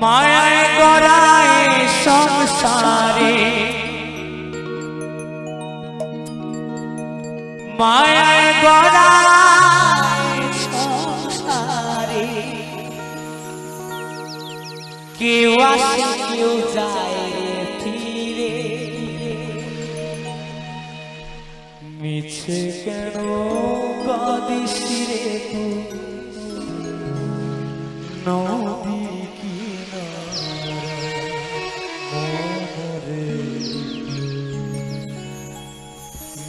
মায়ায় গড়ায় সংসারে। মায়ায় গড়ায় সংসারে। কেউ আসে, কেউ যায় ফিরে। মিছে কেন কাঁদিস রে তুই? নদী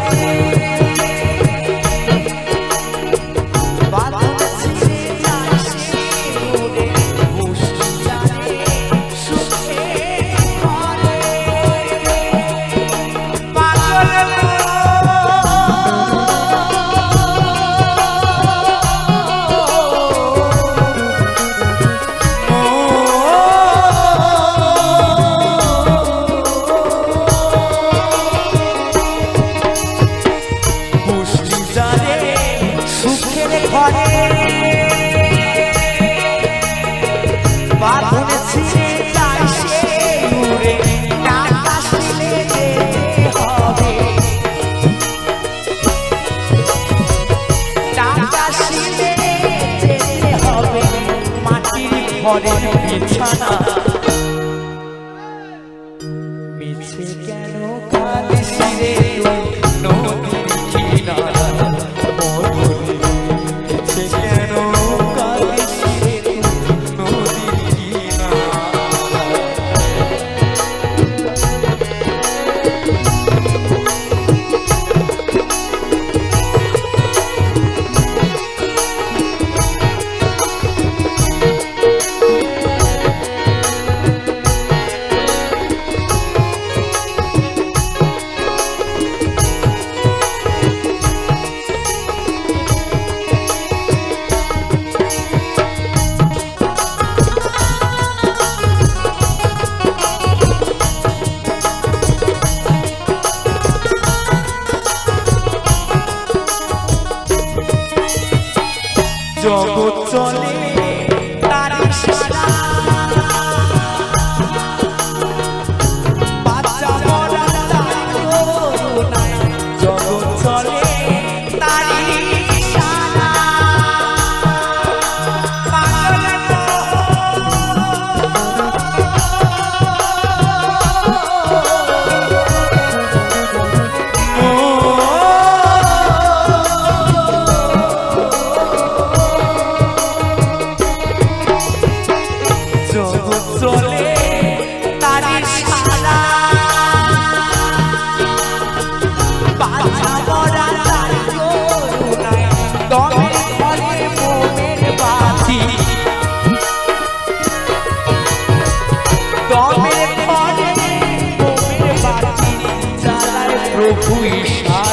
away. মাটির ঘরের বিছানা জগৎ চলে তার সারা প্রভু ঈশা